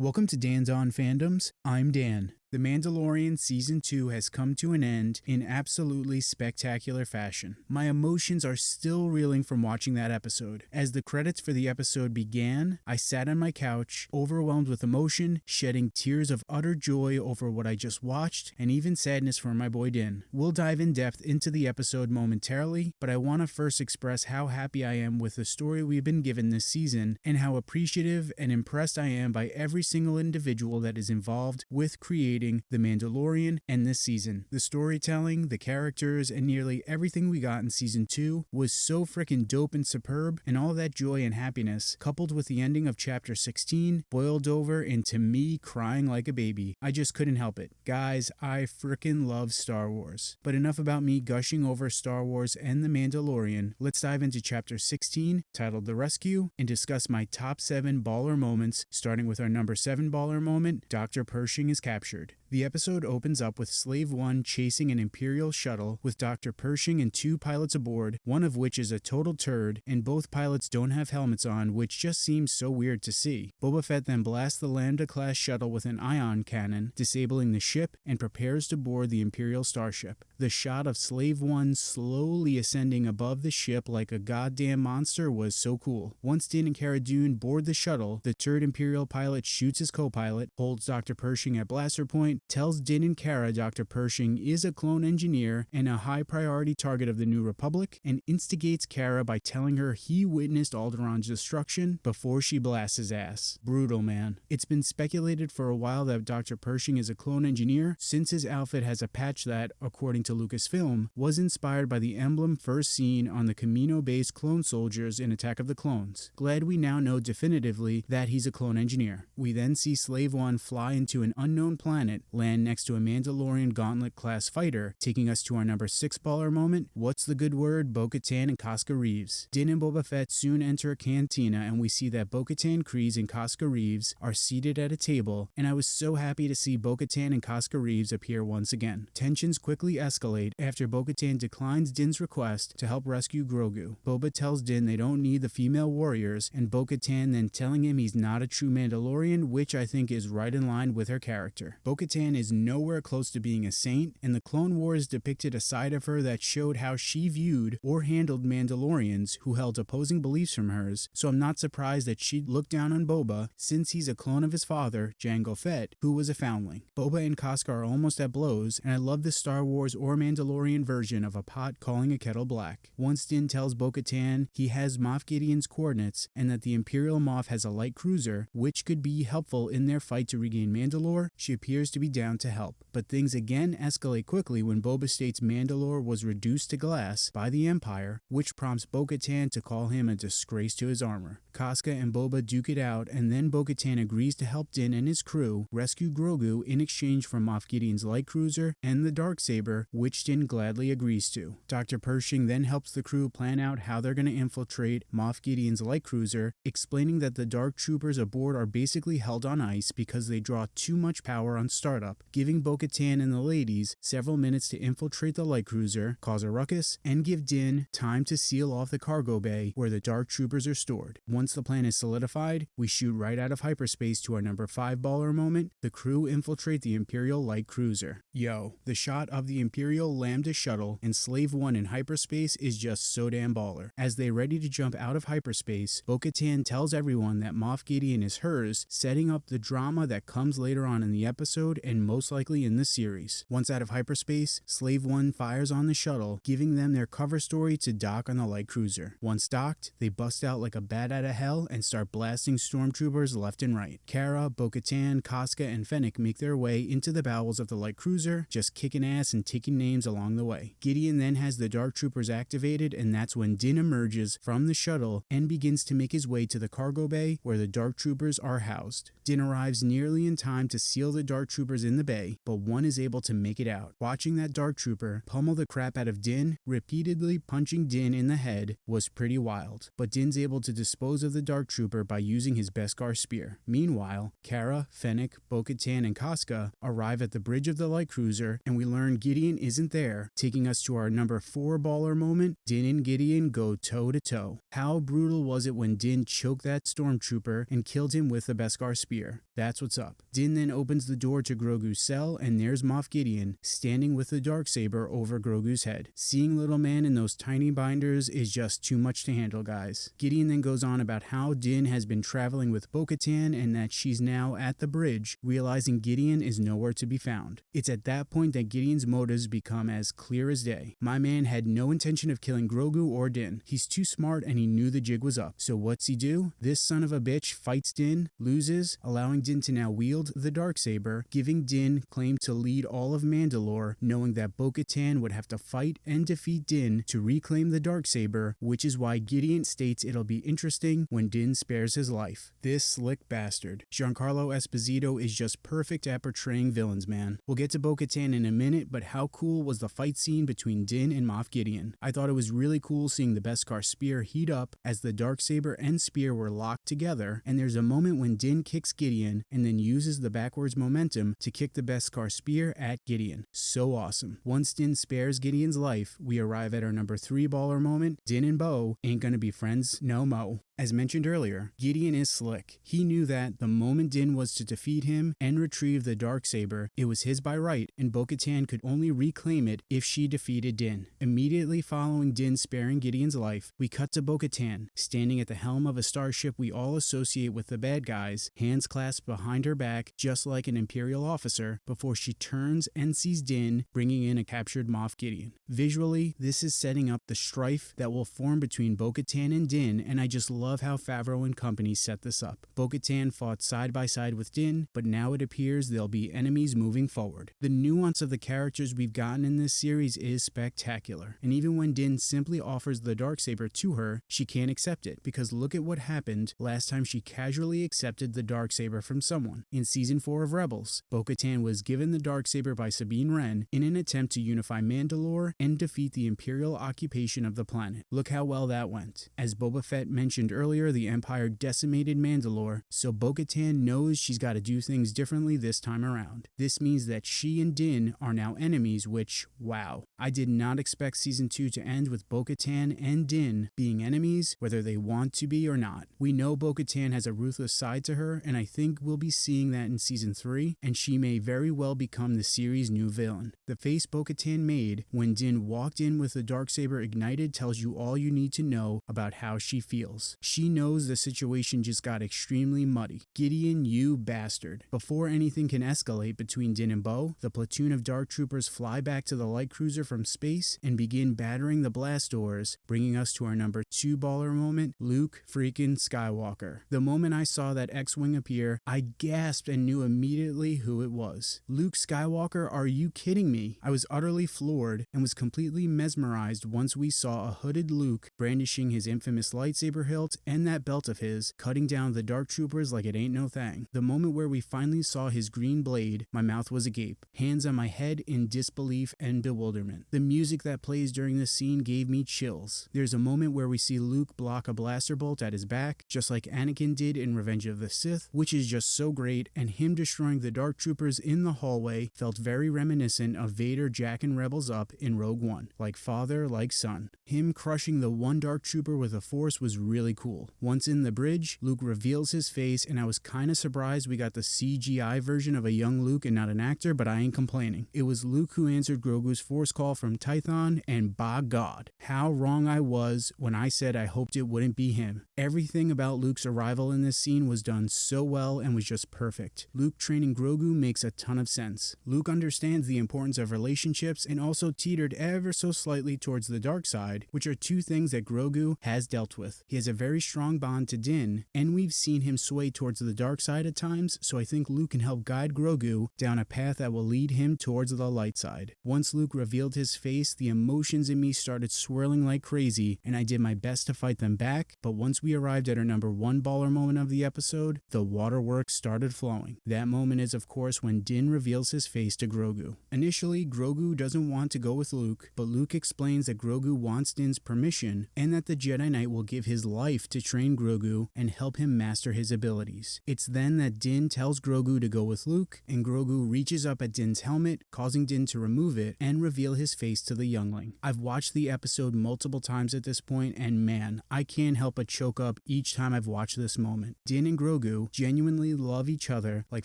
Welcome to Dan's On Fandoms. I'm Dan. The Mandalorian Season 2 has come to an end in absolutely spectacular fashion. My emotions are still reeling from watching that episode. As the credits for the episode began, I sat on my couch, overwhelmed with emotion, shedding tears of utter joy over what I just watched, and even sadness for my boy Din. We'll dive in depth into the episode momentarily, but I want to first express how happy I am with the story we've been given this season, and how appreciative and impressed I am by every single individual that is involved with creating The Mandalorian and this season. The storytelling, the characters, and nearly everything we got in season 2 was so freaking dope and superb, and all that joy and happiness, coupled with the ending of chapter 16, boiled over into me crying like a baby. I just couldn't help it. Guys, I freaking love Star Wars. But enough about me gushing over Star Wars and The Mandalorian. Let's dive into chapter 16, titled The Rescue, and discuss my top 7 baller moments, starting with our number 7 baller moment Dr. Pershing is captured. Lord. The episode opens up with Slave One chasing an Imperial shuttle with Dr. Pershing and two pilots aboard, one of which is a total turd, and both pilots don't have helmets on, which just seems so weird to see. Boba Fett then blasts the Lambda class shuttle with an ion cannon, disabling the ship, and prepares to board the Imperial starship. The shot of Slave One slowly ascending above the ship like a goddamn monster was so cool. Once Din and Cara Dune board the shuttle, the turd Imperial pilot shoots his co pilot, holds Dr. Pershing at blaster point, tells Din and Cara Dr. Pershing is a clone engineer and a high priority target of the New Republic, and instigates Cara by telling her he witnessed Alderaan's destruction before she blasts his ass. Brutal, man. It's been speculated for a while that Dr. Pershing is a clone engineer, since his outfit has a patch that, according to Lucasfilm, was inspired by the emblem first seen on the Kamino based clone soldiers in Attack of the Clones. Glad we now know definitively that he's a clone engineer. We then see Slave One fly into an unknown planet land next to a Mandalorian Gauntlet class fighter, taking us to our number 6 baller moment. What's the good word? Bo Katan and Koska Reeves. Din and Boba Fett soon enter a cantina, and we see that Bo Katan Kryze and Koska Reeves are seated at a table, and I was so happy to see Bo Katan and Koska Reeves appear once again. Tensions quickly escalate after Bo Katan declines Din's request to help rescue Grogu. Boba tells Din they don't need the female warriors, and Bo Katan then telling him he's not a true Mandalorian, which I think is right in line with her character. Bo Is nowhere close to being a saint, and the Clone Wars depicted a side of her that showed how she viewed or handled Mandalorians who held opposing beliefs from hers, so I'm not surprised that she'd look down on Boba since he's a clone of his father, Jango Fett, who was a foundling. Boba and Koska are almost at blows, and I love the Star Wars or Mandalorian version of a pot calling a kettle black. Once Din tells Bo Katan he has Moff Gideon's coordinates and that the Imperial Moff has a light cruiser, which could be helpful in their fight to regain Mandalore, she appears to be down to help. But things again escalate quickly when Boba states Mandalore was reduced to glass by the Empire, which prompts Bo Katan to call him a disgrace to his armor. Koska and Boba duke it out, and then Bo Katan agrees to help Din and his crew rescue Grogu in exchange for Moff Gideon's light cruiser and the dark saber, which Din gladly agrees to. Dr. Pershing then helps the crew plan out how they're going to infiltrate Moff Gideon's light cruiser, explaining that the dark troopers aboard are basically held on ice because they draw too much power on startup, giving Bo Katan and the ladies several minutes to infiltrate the light cruiser, cause a ruckus, and give Din time to seal off the cargo bay where the dark troopers are stored. Once the plan is solidified, we shoot right out of hyperspace to our number 5 baller moment. The crew infiltrate the Imperial light cruiser. Yo, the shot of the Imperial Lambda shuttle and Slave 1 in hyperspace is just so damn baller. As they ready to jump out of hyperspace, Bo-Katan tells everyone that Moff Gideon is hers, setting up the drama that comes later on in the episode and most likely in the series. Once out of hyperspace, Slave 1 fires on the shuttle, giving them their cover story to dock on the light cruiser. Once docked, they bust out like a bat out of hell and start blasting stormtroopers left and right. Cara, Bo-Katan, Koska, and Fennec make their way into the bowels of the light cruiser, just kicking ass and taking names along the way. Gideon then has the dark troopers activated and that's when Din emerges from the shuttle and begins to make his way to the cargo bay where the dark troopers are housed. Din arrives nearly in time to seal the dark Dark Troopers in the bay, but one is able to make it out. Watching that Dark Trooper pummel the crap out of Din, repeatedly punching Din in the head, was pretty wild. But Din's able to dispose of the Dark Trooper by using his Beskar spear. Meanwhile, Cara, Fennec, Bo-Katan, and Koska arrive at the bridge of the light cruiser, and we learn Gideon isn't there, taking us to our number 4 baller moment, Din and Gideon go toe to toe. How brutal was it when Din choked that stormtrooper and killed him with the Beskar spear? That's what's up. Din then opens the door to Grogu's cell, and there's Moff Gideon standing with the dark saber over Grogu's head. Seeing little man in those tiny binders is just too much to handle, guys. Gideon then goes on about how Din has been traveling with Bo-Katan and that she's now at the bridge, realizing Gideon is nowhere to be found. It's at that point that Gideon's motives become as clear as day. My man had no intention of killing Grogu or Din. He's too smart and he knew the jig was up. So what's he do? This son of a bitch fights Din, loses, allowing Din to now wield the dark saber, giving Din claimed to lead all of Mandalore, knowing that Bo-Katan would have to fight and defeat Din to reclaim the dark saber, which is why Gideon states it'll be interesting when Din spares his life. This slick bastard. Giancarlo Esposito is just perfect at portraying villains, man. We'll get to Bo-Katan in a minute, but how cool was the fight scene between Din and Moff Gideon? I thought it was really cool seeing the Beskar spear heat up as the dark saber and spear were locked together, and there's a moment when Din kicks Gideon and then uses the backwards momentum to kick the Beskar spear at Gideon. So awesome. Once Din spares Gideon's life, we arrive at our number 3 baller moment. Din and Bo ain't gonna be friends no mo. As mentioned earlier, Gideon is slick. He knew that the moment Din was to defeat him and retrieve the dark saber, it was his by right, and Bo-Katan could only reclaim it if she defeated Din. Immediately following Din sparing Gideon's life, we cut to Bo-Katan, standing at the helm of a starship we all associate with the bad guys, hands clasped behind her back just like an Imperial officer, before she turns and sees Din bringing in a captured Moff Gideon. Visually, this is setting up the strife that will form between Bo-Katan and Din, and I just love how Favreau and company set this up. Bo-Katan fought side by side with Din, but now it appears they'll be enemies moving forward. The nuance of the characters we've gotten in this series is spectacular, and even when Din simply offers the Darksaber to her, she can't accept it, because look at what happened last time she casually accepted the Darksaber from someone. In season 4 of Rebels, Bo-Katan was given the Darksaber by Sabine Wren in an attempt to unify Mandalore and defeat the Imperial occupation of the planet. Look how well that went. As Boba Fett mentioned earlier, the Empire decimated Mandalore, so Bo-Katan knows she's got to do things differently this time around. This means that she and Din are now enemies, which, wow. I did not expect season 2 to end with Bo-Katan and Din being enemies, whether they want to be or not. We know Bo-Katan has a ruthless side to her, and I think we'll be seeing that in season 3, and she may very well become the series' new villain. The face Bo-Katan made when Din walked in with the Darksaber ignited tells you all you need to know about how she feels. She knows the situation just got extremely muddy. Gideon, you bastard. Before anything can escalate between Din and Bo, the platoon of Dark Troopers fly back to the light cruiser from space and begin battering the blast doors, bringing us to our number 2 baller moment, Luke freaking Skywalker. The moment I saw that X-Wing appear, I gasped and knew immediately was. Luke Skywalker, are you kidding me? I was utterly floored and was completely mesmerized once we saw a hooded Luke brandishing his infamous lightsaber hilt and that belt of his, cutting down the dark troopers like it ain't no thing. The moment where we finally saw his green blade, my mouth was agape, hands on my head in disbelief and bewilderment. The music that plays during this scene gave me chills. There's a moment where we see Luke block a blaster bolt at his back, just like Anakin did in Revenge of the Sith, which is just so great, and him destroying the dark troopers in the hallway felt very reminiscent of Vader jacking rebels up in Rogue One, like father, like son. Him crushing the one dark trooper with a force was really cool. Once in the bridge, Luke reveals his face, and I was kinda surprised we got the CGI version of a young Luke and not an actor, but I ain't complaining. It was Luke who answered Grogu's force call from Tython, and by God, how wrong I was when I said I hoped it wouldn't be him. Everything about Luke's arrival in this scene was done so well and was just perfect. Luke training Grogu makes a ton of sense. Luke understands the importance of relationships and also teetered ever so slightly towards the dark side, which are two things that Grogu has dealt with. He has a very very strong bond to Din, and we've seen him sway towards the dark side at times, so I think Luke can help guide Grogu down a path that will lead him towards the light side. Once Luke revealed his face, the emotions in me started swirling like crazy, and I did my best to fight them back, but once we arrived at our number one baller moment of the episode, the waterworks started flowing. That moment is, of course, when Din reveals his face to Grogu. Initially, Grogu doesn't want to go with Luke, but Luke explains that Grogu wants Din's permission and that the Jedi Knight will give his life to train Grogu and help him master his abilities. It's then that Din tells Grogu to go with Luke, and Grogu reaches up at Din's helmet, causing Din to remove it and reveal his face to the youngling. I've watched the episode multiple times at this point, and man, I can't help but choke up each time I've watched this moment. Din and Grogu genuinely love each other like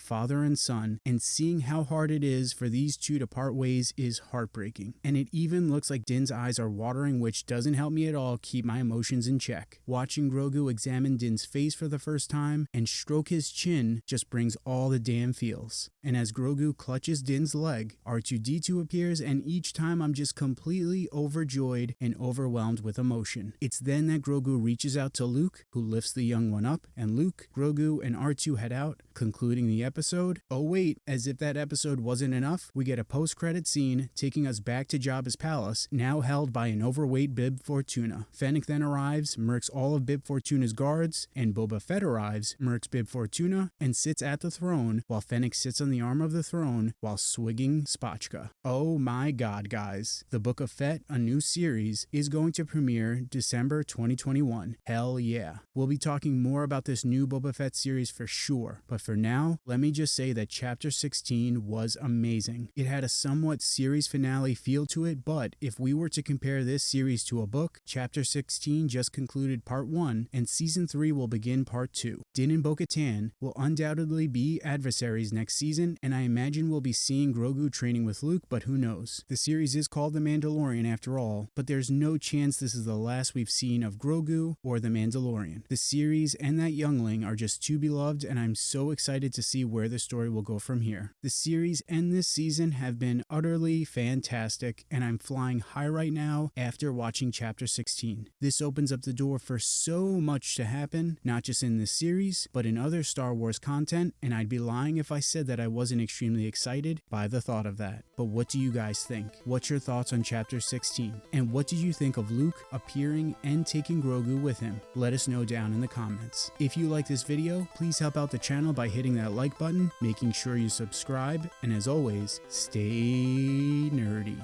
father and son, and seeing how hard it is for these two to part ways is heartbreaking. And it even looks like Din's eyes are watering, which doesn't help me at all keep my emotions in check. Watching Grogu examine Din's face for the first time and stroke his chin just brings all the damn feels. And as Grogu clutches Din's leg, R2D2 appears, and each time I'm just completely overjoyed and overwhelmed with emotion. It's then that Grogu reaches out to Luke, who lifts the young one up, and Luke, Grogu, and R2 head out, concluding the episode. Oh wait, as if that episode wasn't enough, we get a post-credit scene taking us back to Jabba's palace, now held by an overweight Bib Fortuna. Fennec then arrives, murks all of Bib Fortuna's guards, and Boba Fett arrives, murks Bib Fortuna, and sits at the throne while Fennec sits on the arm of the throne while swigging spotchka. Oh my god, guys. The Book of Fett, a new series, is going to premiere December 2021. Hell yeah. We'll be talking more about this new Boba Fett series for sure, but for now, let me just say that Chapter 16 was amazing. It had a somewhat series finale feel to it, but if we were to compare this series to a book, Chapter 16 just concluded Part 1, and Season 3 will begin Part 2. Din and Bo-Katan will undoubtedly be adversaries next season, and I imagine we'll be seeing Grogu training with Luke, but who knows. The series is called The Mandalorian after all, but there's no chance this is the last we've seen of Grogu or The Mandalorian. The series and that youngling are just too beloved, and I'm so excited to see where the story will go from here. The series and this season have been utterly fantastic, and I'm flying high right now after watching Chapter 16. This opens up the door for so much to happen, not just in this series, but in other Star Wars content, and I'd be lying if I said that I wasn't extremely excited by the thought of that. But what do you guys think? What's your thoughts on Chapter 16? And what did you think of Luke appearing and taking Grogu with him? Let us know down in the comments. If you like this video, please help out the channel by hitting that like button, making sure you subscribe, and as always, stay nerdy.